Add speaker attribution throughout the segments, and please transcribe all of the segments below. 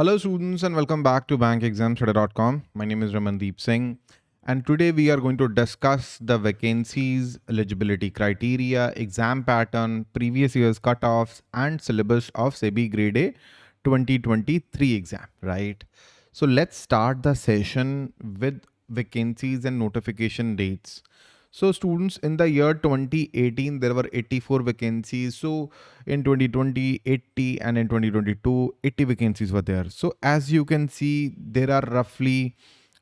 Speaker 1: Hello students and welcome back to bankexamstudy.com. My name is Ramandeep Singh and today we are going to discuss the vacancies, eligibility criteria, exam pattern, previous year's cutoffs and syllabus of SEBI grade A 2023 exam, right? So let's start the session with vacancies and notification dates. So students in the year 2018, there were 84 vacancies. So in 2020, 80 and in 2022, 80 vacancies were there. So as you can see, there are roughly,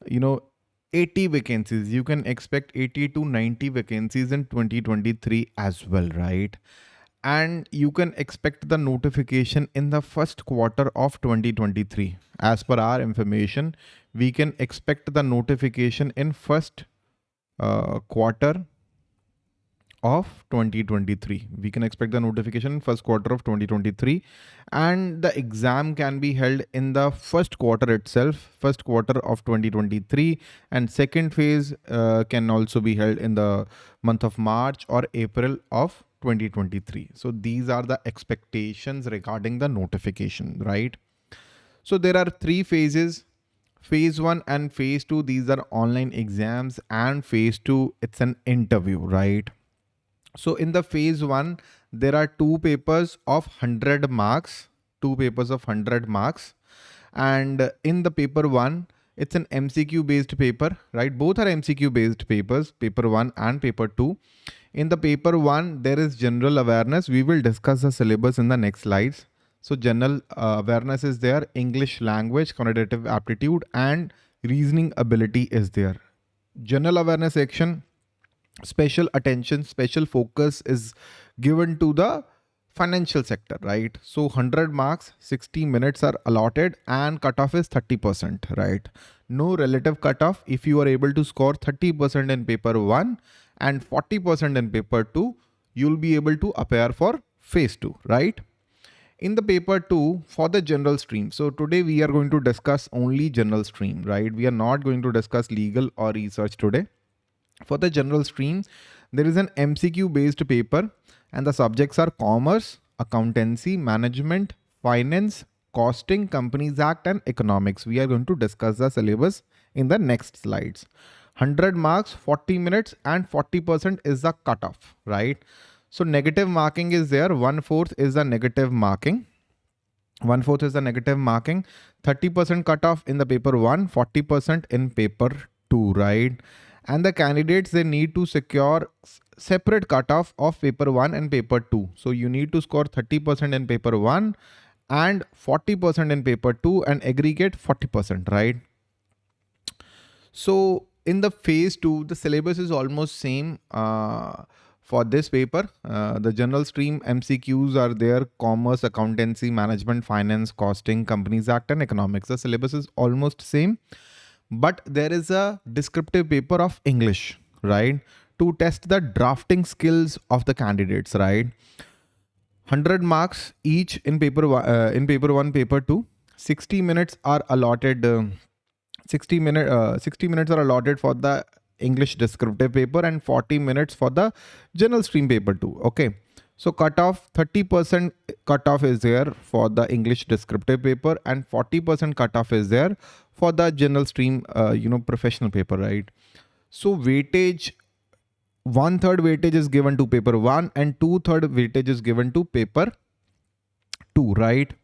Speaker 1: you know, 80 vacancies. You can expect 80 to 90 vacancies in 2023 as well, right? And you can expect the notification in the first quarter of 2023. As per our information, we can expect the notification in first uh, quarter of 2023 we can expect the notification first quarter of 2023 and the exam can be held in the first quarter itself first quarter of 2023 and second phase uh, can also be held in the month of march or april of 2023 so these are the expectations regarding the notification right? So there are three phases phase one and phase two these are online exams and phase two it's an interview right? So in the phase one there are two papers of 100 marks two papers of 100 marks. And in the paper one it's an mcq based paper right? Both are mcq based papers paper one and paper two. In the paper one there is general awareness. We will discuss the syllabus in the next slides so general uh, awareness is there, English language, quantitative aptitude and reasoning ability is there. General awareness section, special attention, special focus is given to the financial sector, right? So 100 marks, 60 minutes are allotted and cutoff is 30%, right? No relative cutoff. If you are able to score 30% in paper one and 40% in paper two, you'll be able to appear for phase two, right? In the paper two for the general stream. So today we are going to discuss only general stream, right? We are not going to discuss legal or research today. For the general stream, there is an MCQ based paper and the subjects are commerce, accountancy, management, finance, costing, companies act and economics. We are going to discuss the syllabus in the next slides. 100 marks, 40 minutes and 40% is the cutoff, right? So negative marking is there. One fourth is the negative marking. One fourth is the negative marking. 30% cutoff in the paper one, 40% in paper two, right? And the candidates, they need to secure separate cutoff of paper one and paper two. So you need to score 30% in paper one and 40% in paper two and aggregate 40%, right? So in the phase two, the syllabus is almost same. Uh, for this paper. Uh, the general stream MCQs are there, commerce, accountancy, management, finance, costing, companies act and economics. The syllabus is almost same, but there is a descriptive paper of English, right? To test the drafting skills of the candidates, right? 100 marks each in paper uh, in paper one, paper two. 60 minutes are allotted. Uh, 60 minute uh, 60 minutes are allotted for the English descriptive paper and 40 minutes for the general stream paper two. Okay. So cutoff 30% cutoff is there for the English descriptive paper and 40% cutoff is there for the general stream, uh, you know, professional paper, right? So weightage, one third weightage is given to paper one and two third weightage is given to paper two, right?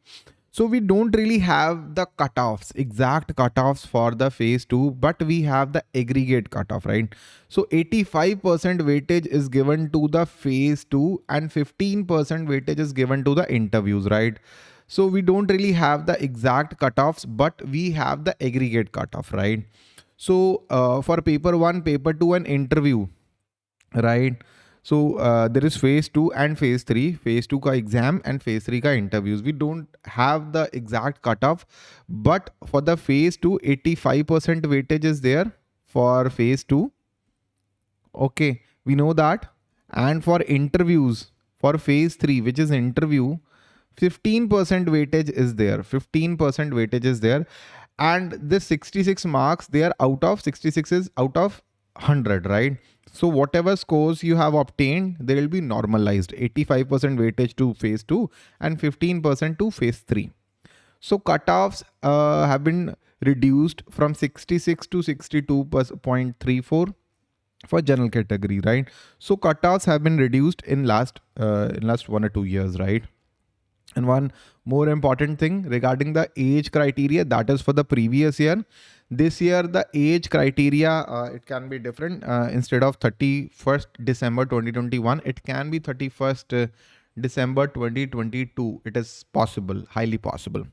Speaker 1: So we don't really have the cutoffs, exact cutoffs for the phase two, but we have the aggregate cutoff, right? So 85% weightage is given to the phase two and 15% weightage is given to the interviews, right? So we don't really have the exact cutoffs, but we have the aggregate cutoff, right? So uh, for paper one, paper two and interview, right? So uh, there is phase two and phase three. Phase two ka exam and phase three ka interviews. We don't have the exact cutoff, but for the phase two, 85% weightage is there for phase two. Okay, we know that. And for interviews, for phase three, which is interview, 15% weightage is there. 15% weightage is there. And this 66 marks, they are out of 66 is out of 100, right? So whatever scores you have obtained, they will be normalized 85% weightage to phase two and 15% to phase three. So cutoffs uh, have been reduced from 66 to 62.34 for general category, right? So cutoffs have been reduced in last uh, in last one or two years, right? And one more important thing regarding the age criteria that is for the previous year. This year, the age criteria, uh, it can be different. Uh, instead of 31st December 2021, it can be 31st uh, December 2022. It is possible, highly possible.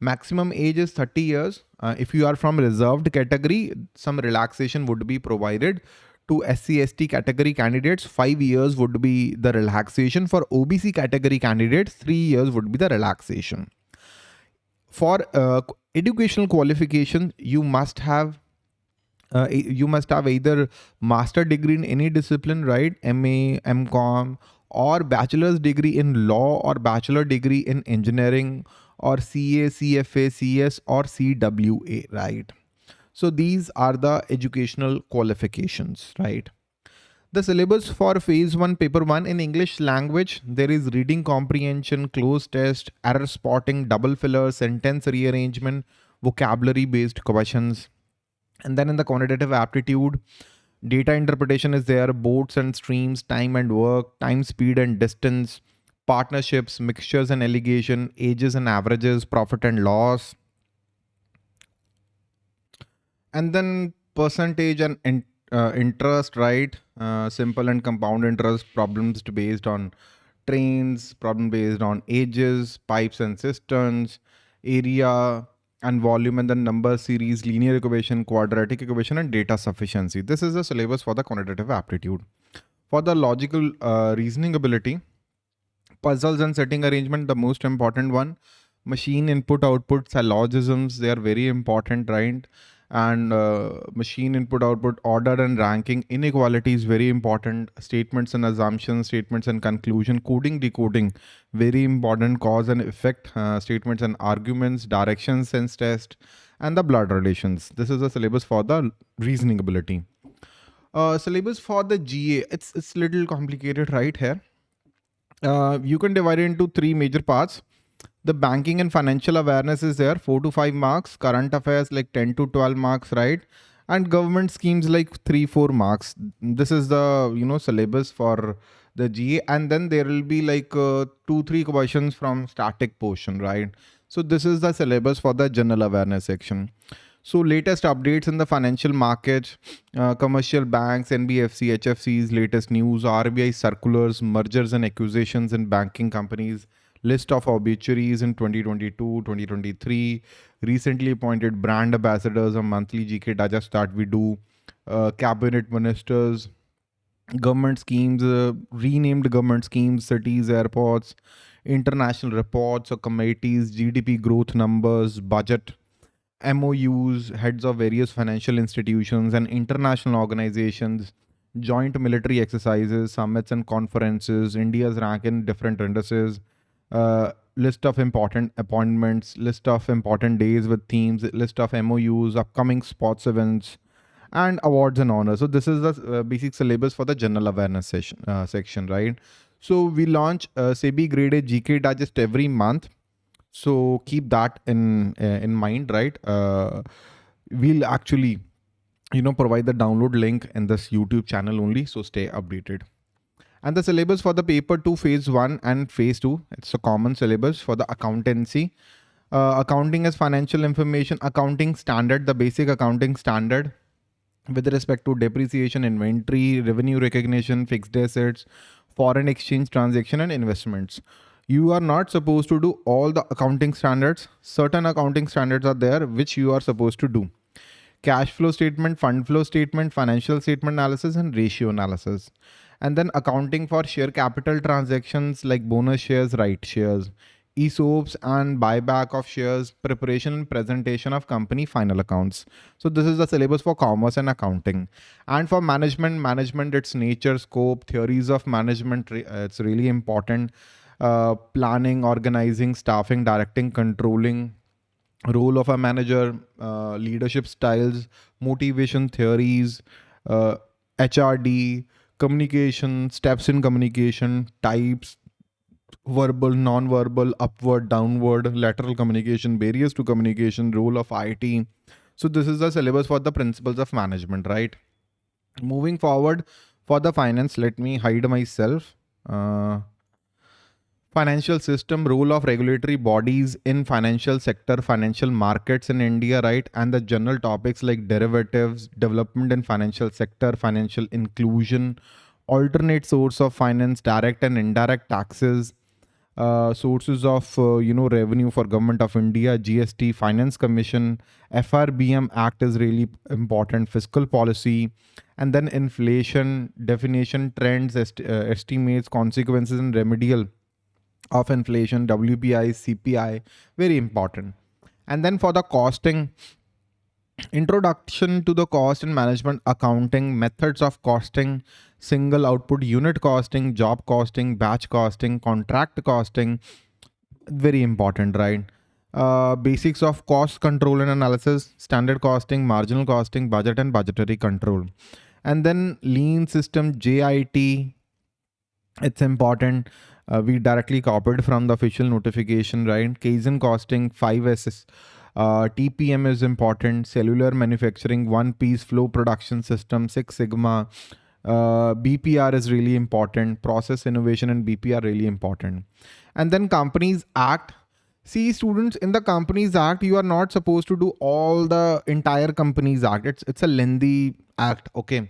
Speaker 1: Maximum age is 30 years. Uh, if you are from reserved category, some relaxation would be provided to SC ST category candidates, five years would be the relaxation. For OBC category candidates, three years would be the relaxation. For uh, educational qualification, you must have uh, you must have either master degree in any discipline, right? MA, MCOM, or bachelor's degree in law or bachelor degree in engineering or CA, CFA, CS or CWA, right? So these are the educational qualifications, right? The syllabus for phase one, paper one in English language, there is reading comprehension, cloze test, error spotting, double filler, sentence rearrangement, vocabulary based questions. And then in the quantitative aptitude, data interpretation is there, boats and streams, time and work, time, speed and distance, partnerships, mixtures and alligation, ages and averages, profit and loss, and then percentage and uh, interest, right? Uh, simple and compound interest problems based on trains, problem based on ages, pipes and cisterns, area and volume and then number series, linear equation, quadratic equation and data sufficiency. This is the syllabus for the quantitative aptitude. For the logical uh, reasoning ability, puzzles and seating arrangement, the most important one, machine input output syllogisms, they are very important, right? And uh, machine input output order and ranking inequality is very important. Statements and assumptions statements and conclusion coding decoding very important cause and effect uh, statements and arguments direction sense test and the blood relations. This is the syllabus for the reasoning ability. Uh, syllabus for the ga it's it's little complicated right here. Uh, you can divide it into three major parts the banking and financial awareness is there. 4 to 5 marks current affairs like 10 to 12 marks right? And government schemes like 3 4 marks. This is the you know syllabus for the GA and then there will be like uh, 2 3 questions from static portion right? So this is the syllabus for the general awareness section. So latest updates in the financial market, uh, commercial banks, NBFC, HFCs, latest news, RBI circulars, mergers and acquisitions in banking companies, list of obituaries in 2022, 2023, recently appointed brand ambassadors, a monthly GK digest that we do, uh, cabinet ministers, government schemes, uh, renamed government schemes, cities, airports, international reports or committees, GDP growth numbers, budget, MOUs, heads of various financial institutions and international organizations, joint military exercises, summits and conferences, India's rank in different indices, uh, list of important appointments, list of important days with themes, list of MOUs, upcoming sports events, and awards and honors. So this is the uh, basic syllabus for the general awareness session, uh, section, right? So we launch uh, SEBI Grade A GK Digest every month. So keep that in uh, in mind, right? Uh, we'll actually, you know, provide the download link in this YouTube channel only. So stay updated. And the syllabus for the paper 2 phase 1 and phase 2, it's a common syllabus for the accountancy. Uh, accounting is financial information, accounting standard, the basic accounting standard with respect to depreciation, inventory, revenue recognition, fixed assets, foreign exchange transaction and investments. You are not supposed to do all the accounting standards. Certain accounting standards are there which you are supposed to do. Cash flow statement, fund flow statement, financial statement analysis and ratio analysis and then accounting for share capital transactions like bonus shares, right shares, ESOPs and buyback of shares, preparation and presentation of company final accounts. So this is the syllabus for commerce and accounting. And for management, management, its nature, scope, theories of management, it's really important. Uh, planning, organizing, staffing, directing, controlling, role of a manager, uh, leadership styles, motivation theories, uh, HRD, communication, steps in communication, types, verbal, non-verbal, upward, downward, lateral communication, barriers to communication, role of IT. So this is the syllabus for the principles of management, right? Moving forward for the finance, let me hide myself. Uh, financial system, role of regulatory bodies in financial sector, financial markets in India, right? And the general topics like derivatives, development in financial sector, financial inclusion, alternate source of finance, direct and indirect taxes, uh, sources of uh, you know revenue for government of India, GST, Finance Commission, FRBM Act is really important, fiscal policy, and then inflation definition, trends, est uh, estimates, consequences, and remedial of inflation, WPI, CPI, very important. And then for the costing, introduction to the cost and management accounting, methods of costing, single output unit costing, job costing, batch costing, contract costing, very important, right? Uh, basics of cost control and analysis, standard costing, marginal costing, budget and budgetary control. And then lean system, JIT, it's important. Uh, we directly copied from the official notification, right? Kaizen costing, 5S uh, TPM is important. Cellular manufacturing, one piece flow production system, Six Sigma. Uh, BPR is really important. Process innovation and BPR really important. And then companies act. See students in the companies act, you are not supposed to do all the entire companies act. It's, it's a lengthy act. Okay.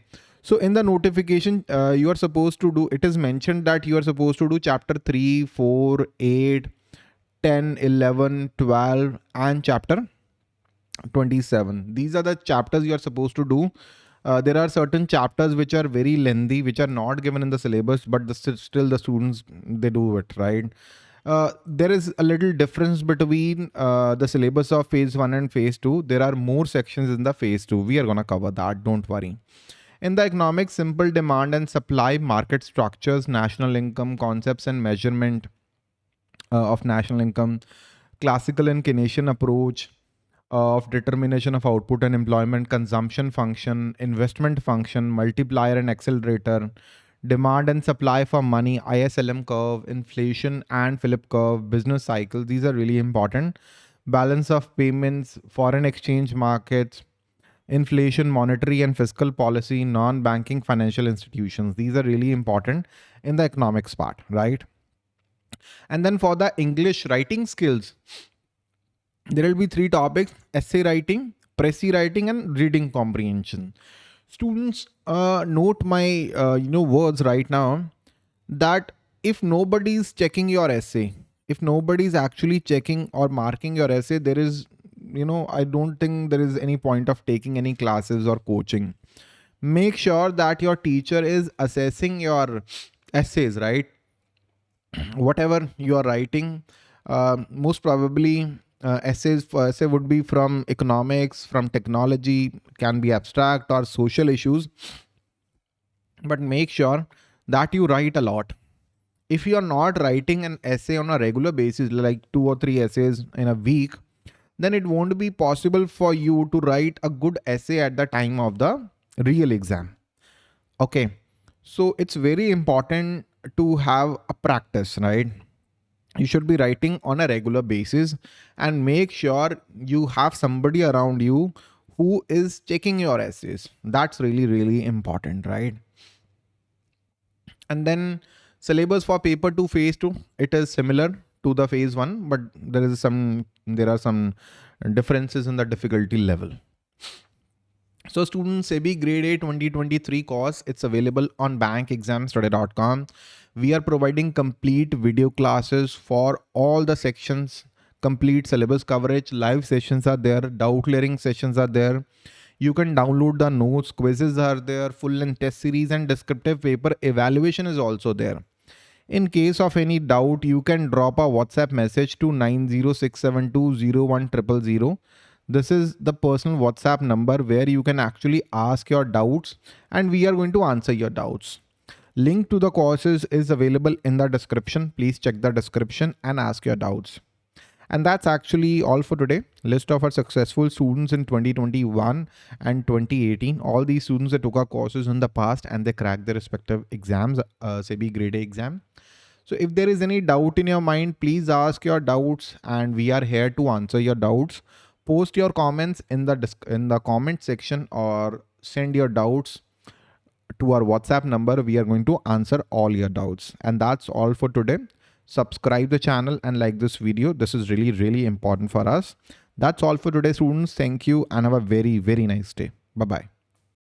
Speaker 1: So in the notification, uh, you are supposed to do, it is mentioned that you are supposed to do chapter 3, 4, 8, 10, 11, 12 and chapter 27. These are the chapters you are supposed to do. Uh, there are certain chapters which are very lengthy, which are not given in the syllabus, but the, still the students, they do it, right? Uh, there is a little difference between uh, the syllabus of phase 1 and phase 2. There are more sections in the phase 2. We are going to cover that, don't worry. In the economics, simple demand and supply, market structures, national income, concepts and measurement, uh, of national income, classical and Keynesian approach of determination of output and employment, consumption function, investment function, multiplier and accelerator, demand and supply for money, ISLM curve, inflation and Philip curve, business cycle. These are really important. Balance of payments, foreign exchange markets, inflation, monetary and fiscal policy, non-banking financial institutions. These are really important in the economics part, right? And then for the English writing skills, there will be three topics, essay writing, précis writing and reading comprehension. Students, uh, note my uh, you know words right now that if nobody is checking your essay, if nobody is actually checking or marking your essay, there is, you know, I don't think there is any point of taking any classes or coaching. Make sure that your teacher is assessing your essays, right? whatever you are writing, uh, most probably uh, essays for essay would be from economics, from technology, can be abstract or social issues. But make sure that you write a lot. If you are not writing an essay on a regular basis, like two or three essays in a week, then it won't be possible for you to write a good essay at the time of the real exam. Okay. So it's very important to have a practice, right? You should be writing on a regular basis and make sure you have somebody around you who is checking your essays. That's really, really important, right? And then syllabus for paper two, phase two, it is similar to the phase one, but there is some, there are some differences in the difficulty level. So students, SEBI Grade A 2023 course, it's available on bankexamstudy.com. We are providing complete video classes for all the sections, complete syllabus coverage, live sessions are there, doubt clearing sessions are there. You can download the notes, quizzes are there, full and test series and descriptive paper evaluation is also there. In case of any doubt, you can drop a WhatsApp message to 906720100 this is the personal WhatsApp number where you can actually ask your doubts and we are going to answer your doubts. Link to the courses is available in the description. Please check the description and ask your doubts. And that's actually all for today. List of our successful students in 2021 and 2018. All these students that took our courses in the past and they cracked their respective exams, uh, SEBI grade A exam. So if there is any doubt in your mind, please ask your doubts and we are here to answer your doubts. Post your comments in the in the comment section or send your doubts to our WhatsApp number. We are going to answer all your doubts. And that's all for today. Subscribe the channel and like this video. This is really, really important for us. That's all for today, students. Thank you and have a very, very nice day. Bye-bye.